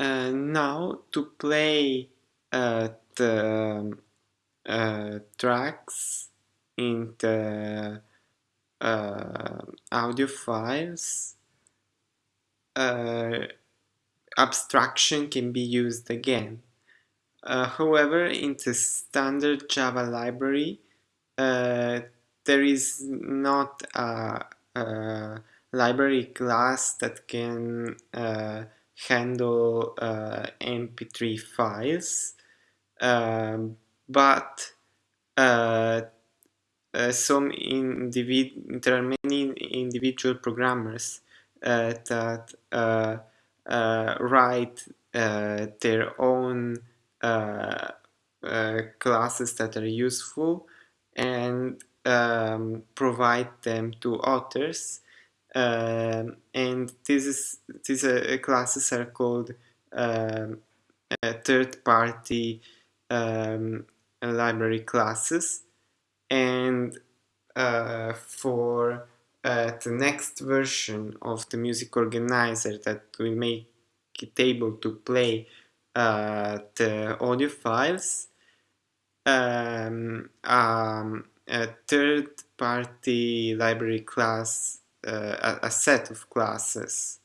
Uh, now to play uh, the uh, tracks in the uh, audio files uh, abstraction can be used again. Uh, however, in the standard Java library, there is not a, a, library class that can handle uh, MP3 files, um, but uh, uh, some individ there are many individual programmers that write their own uh, uh, classes that are useful and um, provide them to authors um, and this is these uh, classes are called um, third-party um, library classes. And uh, for uh, the next version of the music organizer that will make it able to play uh, the audio files um, um, a third-party library class, uh, a, set of classes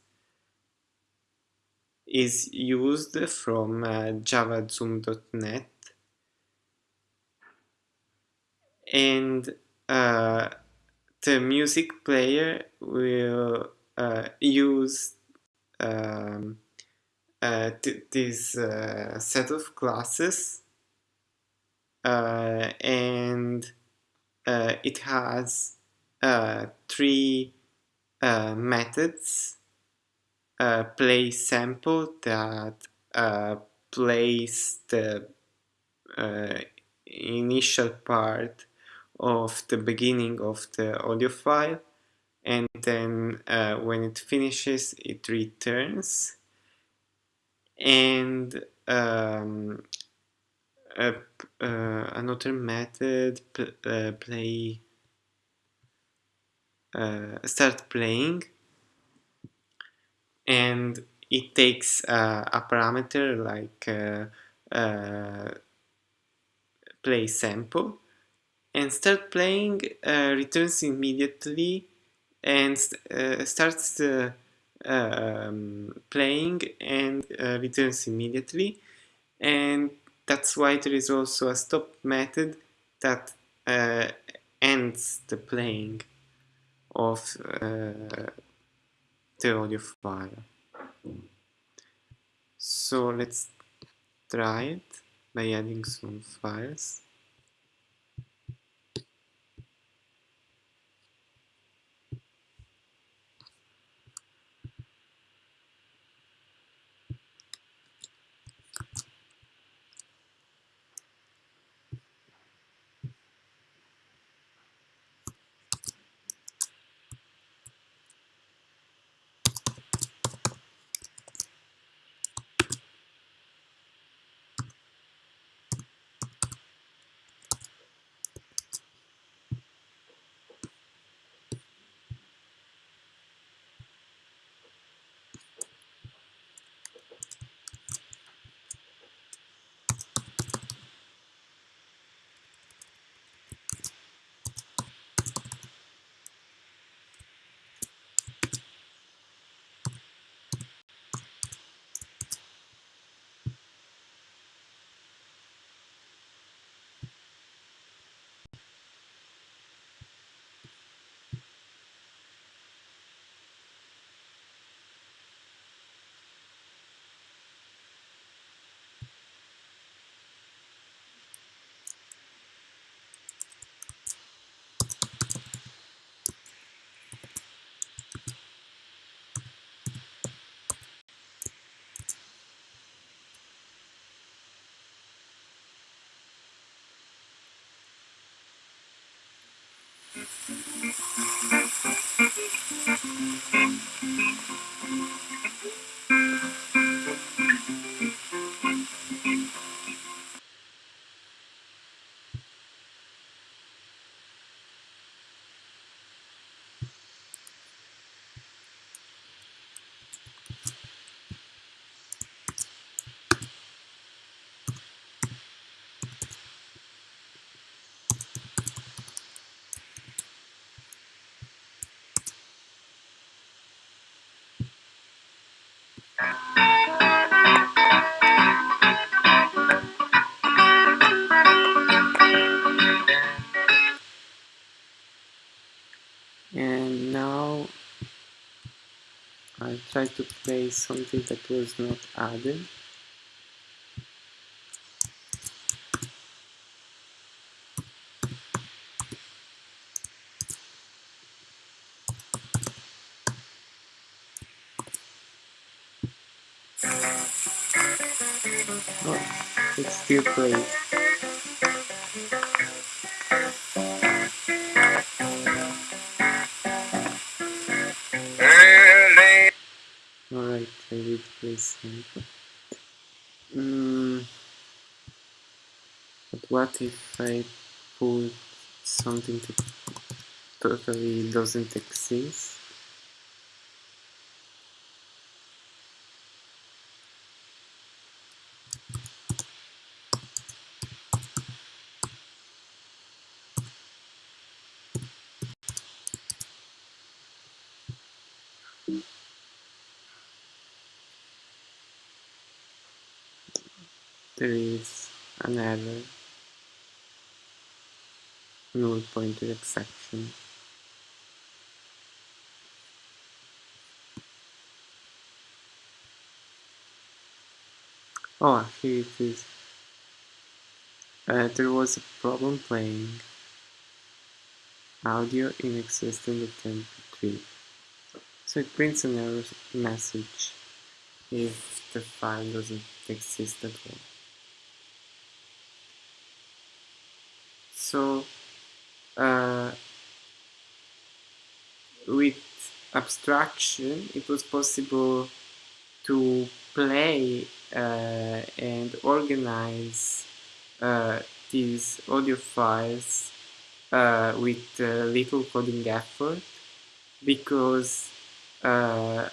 is used from uh, javazoom.net and uh, the music player will uh, use um, uh, this uh, set of classes uh, and it has three methods play sample that plays the initial part of the beginning of the audio file and then uh, when it finishes it returns. And um, uh, another method uh, play uh, start playing and it takes a parameter like uh, play sample and start playing returns immediately and starts um, playing and uh, returns immediately and that's why there is also a stop method that uh, ends the playing of uh, the audio file. So let's try it by adding some files. Mm-hmm. And now I try to play something that was not added Oh, it still plays. Something. Mm, but what if I put something that totally doesn't exist? There is an error. Null pointer exception. Oh, here it is. Uh, there was a problem playing audio in existing attempt MP3. So it prints an error message if the file doesn't exist at all. So uh, with abstraction it was possible to play uh, and organize uh, these audio files uh, with little coding effort because uh,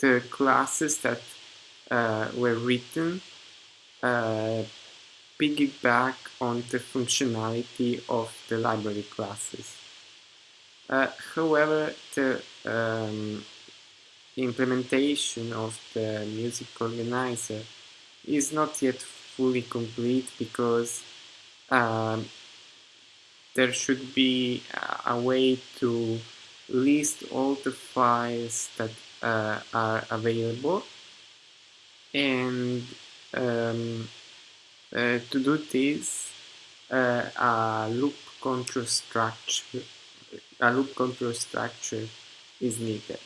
the classes that uh, were written uh, piggyback on the functionality of the library classes. however, the um, implementation of the music organizer is not yet fully complete because um, there should be a way to list all the files that uh, are available and um, uh, to do this uh, a loop control structure a loop control structure is needed